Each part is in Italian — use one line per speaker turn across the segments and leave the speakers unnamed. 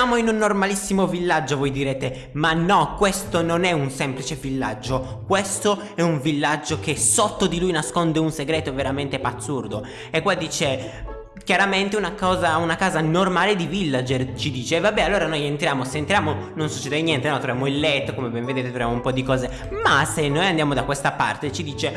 Siamo in un normalissimo villaggio, voi direte, ma no, questo non è un semplice villaggio, questo è un villaggio che sotto di lui nasconde un segreto veramente pazzurdo. E qua dice, chiaramente una cosa una casa normale di villager ci dice vabbè allora noi entriamo se entriamo non succede niente no troviamo il letto come ben vedete troviamo un po' di cose ma se noi andiamo da questa parte ci dice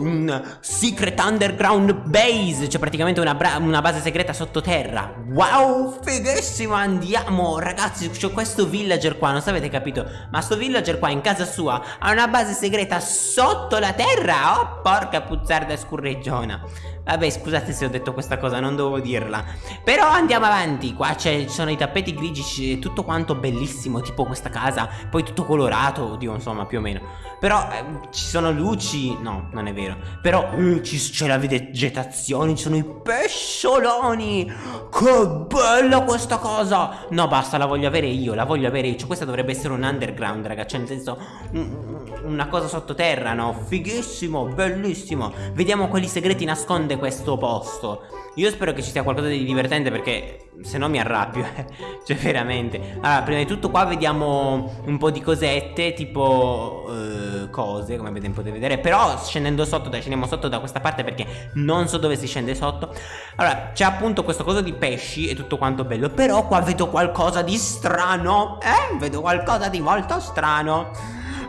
un secret underground base Cioè praticamente una, una, base segreta sottoterra. Wow fighissimo andiamo Ragazzi c'è questo villager qua non so avete capito Ma sto villager qua in casa sua Ha una base segreta sotto la terra. Oh porca puzzarda scurreggiona. Vabbè scusate se ho detto questa cosa non dovevo dirla. Però andiamo avanti Qua ci sono i tappeti grigi Tutto quanto bellissimo Tipo questa casa Poi tutto colorato Oddio insomma più o meno. Però eh, ci sono luci No non è vero Però eh, c'è la vegetazione Ci sono i pescioloni. Che bella questa cosa! No basta la voglio avere io La voglio avere io. Cioè, Questa dovrebbe essere un underground raga. Cioè nel senso Una cosa sottoterra no? Fighissimo Bellissimo. Vediamo quali segreti nasconde questo posto. Io spero che ci sia qualcosa di divertente perché se no mi arrabbio eh. Cioè veramente. Allora prima di tutto qua vediamo un po' di cosette Tipo uh, cose come potete vedere. Però scendendo sotto dai scendiamo sotto da questa parte perché non so dove si scende sotto. Allora c'è appunto questo coso di pesci e tutto quanto bello Però qua vedo qualcosa di strano Eh? Vedo qualcosa di molto strano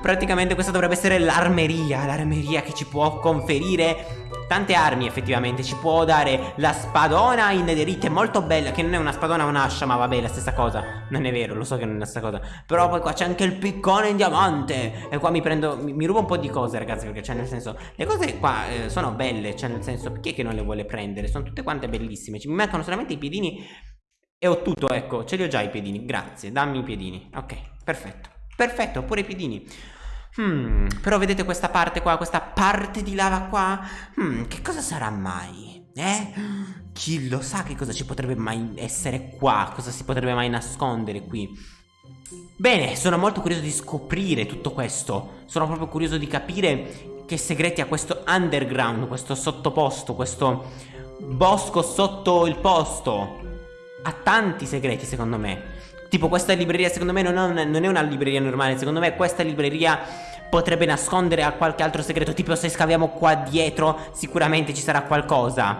Praticamente questa dovrebbe essere l'armeria L'armeria che ci può conferire tante armi effettivamente. Ci può dare la spadona in nederite molto bella Che non è una spadona un'ascia ma vabbè la stessa cosa. Non è vero lo so che non è la stessa cosa. Però poi qua c'è anche il piccone in diamante. E qua mi prendo mi, mi, rubo un po' di cose ragazzi Perché cioè nel senso Le cose qua eh, sono belle Cioè nel senso è che non le vuole prendere? Sono tutte quante bellissime. Mi mancano solamente i piedini E ho tutto ecco ce li ho già i piedini Grazie dammi i piedini. Ok perfetto Perfetto pure i piedini Hmm, però vedete questa parte qua, questa parte di lava qua? Hmm, che cosa sarà mai? Eh? Chi lo sa che cosa ci potrebbe mai essere qua? Cosa si potrebbe mai nascondere qui? Bene, sono molto curioso di scoprire tutto questo. Sono proprio curioso di capire che segreti ha questo underground, questo sottoposto, questo bosco sotto il posto. Ha tanti segreti secondo me. Tipo questa libreria secondo me non, non è una libreria normale. Secondo me questa libreria potrebbe nascondere a qualche altro segreto. Tipo se scaviamo qua dietro sicuramente ci sarà qualcosa.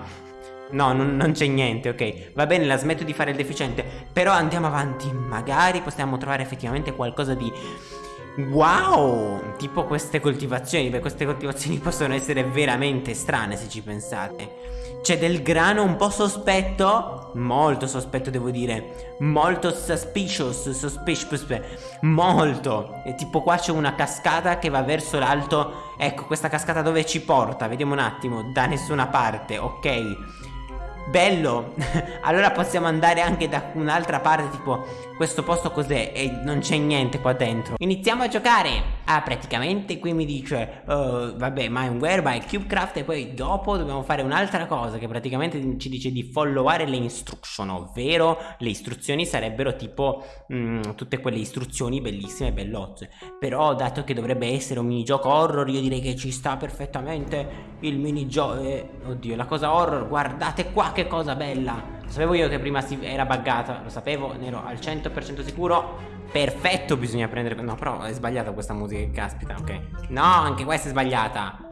No, non, non c'è niente, ok. Va bene, la smetto di fare il deficiente. Però andiamo avanti. Magari possiamo trovare effettivamente qualcosa di Wow! Tipo queste coltivazioni, beh queste coltivazioni possono essere veramente strane se ci pensate. C'è del grano un po' sospetto, molto sospetto devo dire. Molto suspicious, suspicious, molto. E tipo qua c'è una cascata che va verso l'alto. Ecco questa cascata dove ci porta, vediamo un attimo, da nessuna parte, ok Bello. Allora possiamo andare anche da un'altra parte Tipo questo posto cos'è? E non c'è niente qua dentro. Iniziamo a giocare. Ah praticamente qui mi dice uh, Vabbè Mineware by Cubecraft E poi dopo dobbiamo fare un'altra cosa Che praticamente ci dice di followare le instruction Ovvero le istruzioni sarebbero tipo mh, mm, Tutte quelle istruzioni bellissime e bellozze. Però dato che dovrebbe essere un minigioco horror Io direi che ci sta perfettamente Il minigioco eh, Oddio la cosa horror Guardate qua che cosa bella. Lo sapevo io che prima era buggata Lo sapevo, ne ero al 100% sicuro. Perfetto, bisogna prendere... No, però è sbagliata questa musica, caspita, ok. No, anche questa è sbagliata.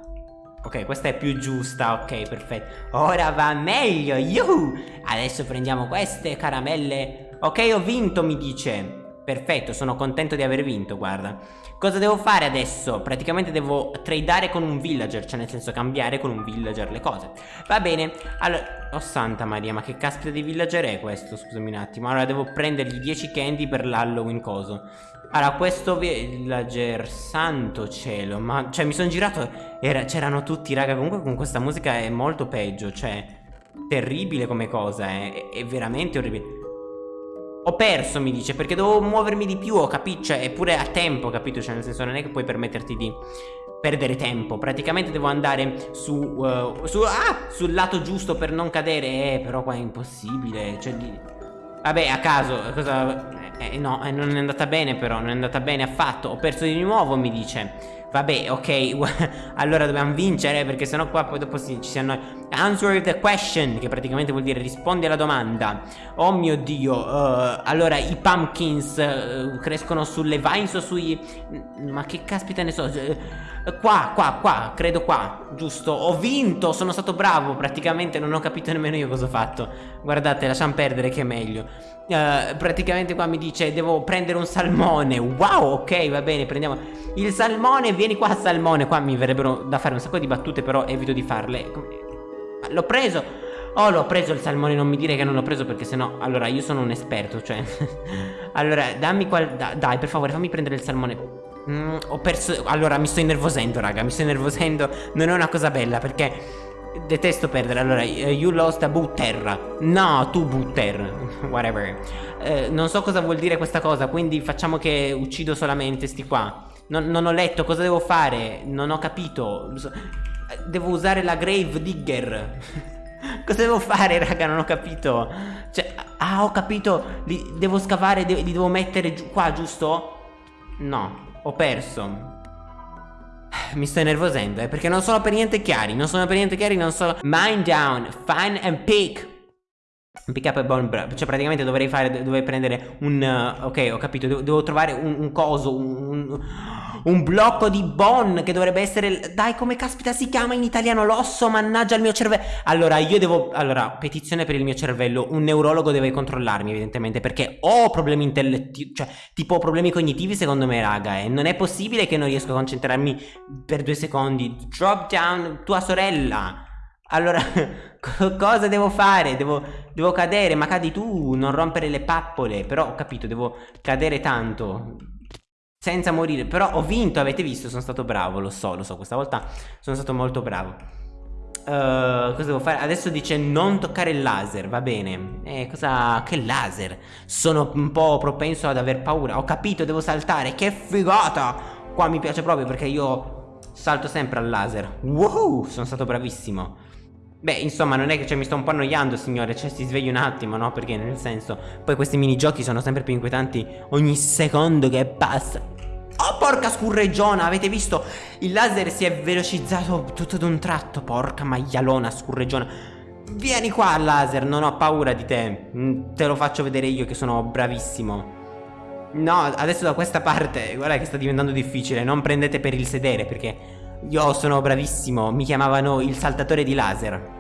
Ok, questa è più giusta, ok, perfetto Ora va meglio, yuhu! Adesso prendiamo queste caramelle. Ok, ho vinto, mi dice Perfetto, sono contento di aver vinto, guarda Cosa devo fare adesso? Praticamente devo tradare con un villager Cioè nel senso cambiare con un villager le cose Va bene, allora Oh santa Maria, ma che caspita di villager è questo? Scusami un attimo Allora devo prendergli 10 candy per l'Halloween coso Allora questo villager Santo cielo Ma cioè mi sono girato C'erano tutti raga Comunque con questa musica è molto peggio Cioè terribile come cosa eh. è, è veramente orribile ho perso mi dice perché devo muovermi di più ho capito Cioè eppure a tempo capito? Cioè nel senso non è che puoi permetterti di perdere tempo. Praticamente devo andare su, uh, su ah, sul lato giusto per non cadere. Eh però qua è impossibile Cioè di... Vabbè a caso cosa... Eh, no eh, non è andata bene però Non è andata bene affatto. Ho perso di nuovo mi dice. Vabbè, ok, allora dobbiamo vincere perché sennò qua poi dopo ci si annoia. Answer the question, che praticamente vuol dire rispondi alla domanda. Oh mio Dio, uh, allora i pumpkins uh, crescono sulle vines o sui... Ma che caspita ne so... Uh, qua, qua, qua, credo qua, giusto? Ho vinto, sono stato bravo, praticamente non ho capito nemmeno io cosa ho fatto. Guardate, lasciamo perdere che è meglio. Praticamente qua mi dice devo prendere un salmone Wow ok va bene prendiamo il salmone vieni qua salmone Qua mi verrebbero da fare un sacco di battute però evito di farle L'ho preso. Oh l'ho preso il salmone non mi dire che non l'ho preso perché sennò Allora io sono un esperto cioè. Allora dammi qual da, Dai per favore fammi prendere il salmone. Mm, Ho perso Allora mi sto innervosendo raga Mi sto innervosendo. Non è una cosa bella perché Detesto perdere, allora, eh, you lost a butter No, tu butter Whatever. Eh, Non so cosa vuol dire questa cosa Quindi facciamo che uccido solamente sti qua. Non, non ho letto, cosa devo fare? Non ho capito Devo usare la grave digger. Cosa devo fare raga? Non ho capito. Cioè, ah ho capito. Li, Devo scavare, li devo mettere giù, qua giusto? No, ho perso. Mi sto nervosendo, eh, perché non sono per niente chiari, non sono per niente chiari, non sono... Mind down, find and pick. Pick up a bone Cioè praticamente dovrei fare Dovrei prendere un uh, Ok ho capito. Devo, devo trovare un, un coso un, un, blocco di bone Che dovrebbe essere Dai come caspita si chiama in italiano L'osso mannaggia il mio cervello Allora io devo Allora petizione per il mio cervello Un neurologo deve controllarmi evidentemente Perché ho problemi intellettivi Cioè tipo problemi cognitivi secondo me raga E non è possibile che non riesco a concentrarmi Per due secondi Drop down tua sorella allora, cosa devo fare? Devo, devo, cadere, ma cadi tu, non rompere le pappole. Però ho capito, devo cadere tanto. Senza morire. Però ho vinto, avete visto, sono stato bravo, lo so, lo so, questa volta sono stato molto bravo. Uh, cosa devo fare? Adesso dice non toccare il laser, va bene. Eh, cosa... Che laser? Sono un po' propenso ad aver paura. Ho capito, devo saltare. Che figata! Qua mi piace proprio perché io salto sempre al laser. Wow, sono stato bravissimo. Beh, insomma, non è che cioè, mi sto un po' annoiando, signore. Cioè, si svegli un attimo, no? Perché, nel senso, poi questi minigiochi sono sempre più inquietanti ogni secondo che passa. Oh, porca scurreggiona, avete visto? Il laser si è velocizzato tutto d'un tratto. Porca maialona scurreggiona. Vieni qua, laser, non ho paura di te. Mm, te lo faccio vedere io che sono bravissimo. No, adesso da questa parte, guarda che sta diventando difficile. Non prendete per il sedere, perché io sono bravissimo, mi chiamavano il saltatore di laser.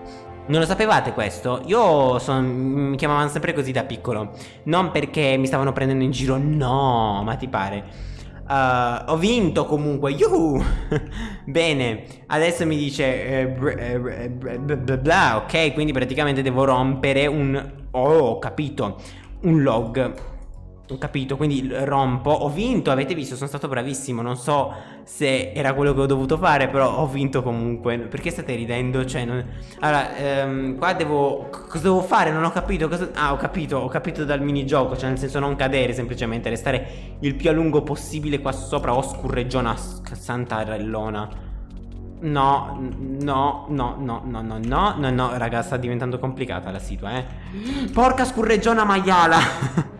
Non lo sapevate questo? Io son, mi chiamavano sempre così da piccolo. Non perché mi stavano prendendo in giro, no, ma ti pare. Uh, ho vinto comunque, yuhu! Bene, adesso mi dice eh, bla bla, ok, quindi praticamente devo rompere un... Oh, ho capito, un log. Capito, quindi rompo, ho vinto, avete visto, sono stato bravissimo, non so se era quello che ho dovuto fare, però ho vinto comunque. Perché state ridendo? Cioè, non... Allora, ehm, qua devo... Cosa devo fare? Non ho capito, cosa... Ah, ho capito, ho capito dal minigioco, cioè nel senso non cadere, semplicemente restare il più a lungo possibile qua sopra, oh scurreggiona, santa rellona. No, no, no, no, no, no, no, no, no, raga, sta diventando complicata la situa, eh. Porca scurreggiona maiala!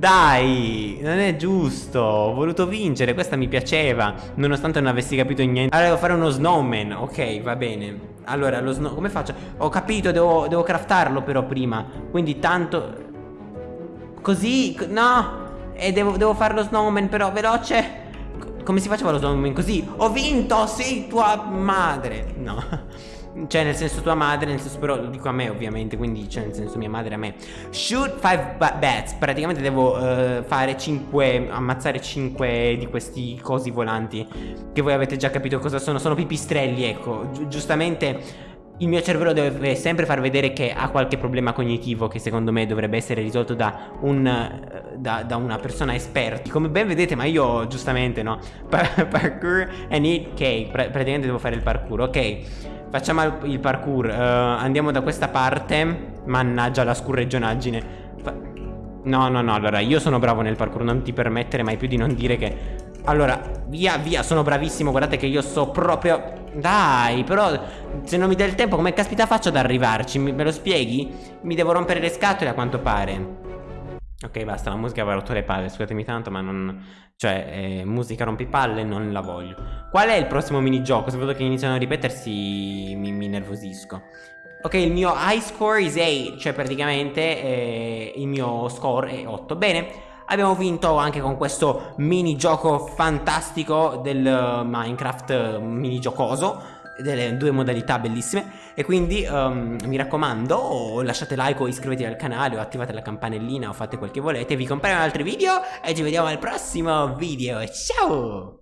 Dai, non è giusto. Ho voluto vincere, questa mi piaceva. Nonostante non avessi capito niente. Allora, devo fare uno snowman. Ok, va bene. Allora, lo snow... Come faccio? Ho capito, devo, devo craftarlo però prima. Quindi tanto... Così... No! E devo, devo fare lo snowman però veloce. Come si faceva lo snowman? Così. Ho vinto, sì, tua madre. No. Cioè nel senso tua madre, nel senso però lo dico a me ovviamente Quindi cioè nel senso mia madre a me. Shoot 5 bats. Praticamente devo uh, fare 5 Ammazzare 5 di questi cosi volanti. Che voi avete già capito cosa sono. Sono pipistrelli ecco. Gi Giustamente il mio cervello deve sempre far vedere che ha qualche problema cognitivo che secondo me dovrebbe essere risolto da, un, da, da una persona esperta. Come ben vedete, ma io giustamente no. parkour and eat cake. Pra praticamente devo fare il parkour, ok. Facciamo il parkour uh, Andiamo da questa parte Mannaggia la scurregionaggine Fa No no no allora io sono bravo nel parkour Non ti permettere mai più di non dire che Allora via via sono bravissimo Guardate che io so proprio Dai però se non mi dai il tempo come caspita faccio ad arrivarci Me lo spieghi? Mi devo rompere le scatole a quanto pare Ok, basta, la musica va rotto le palle, scusatemi tanto, ma non... Cioè, eh, musica rompipalle, non la voglio. Qual è il prossimo minigioco? Vedo che iniziano a ripetersi, mi, mi nervosisco. Ok, il mio high score is 8, cioè praticamente eh, il mio score è 8. Bene, abbiamo vinto anche con questo minigioco fantastico del Minecraft minigiocoso delle due modalità bellissime. E quindi um, mi raccomando lasciate like o iscrivetevi al canale o attivate la campanellina o fate quel che volete. Vi compariamo altri video e ci vediamo al prossimo video. Ciao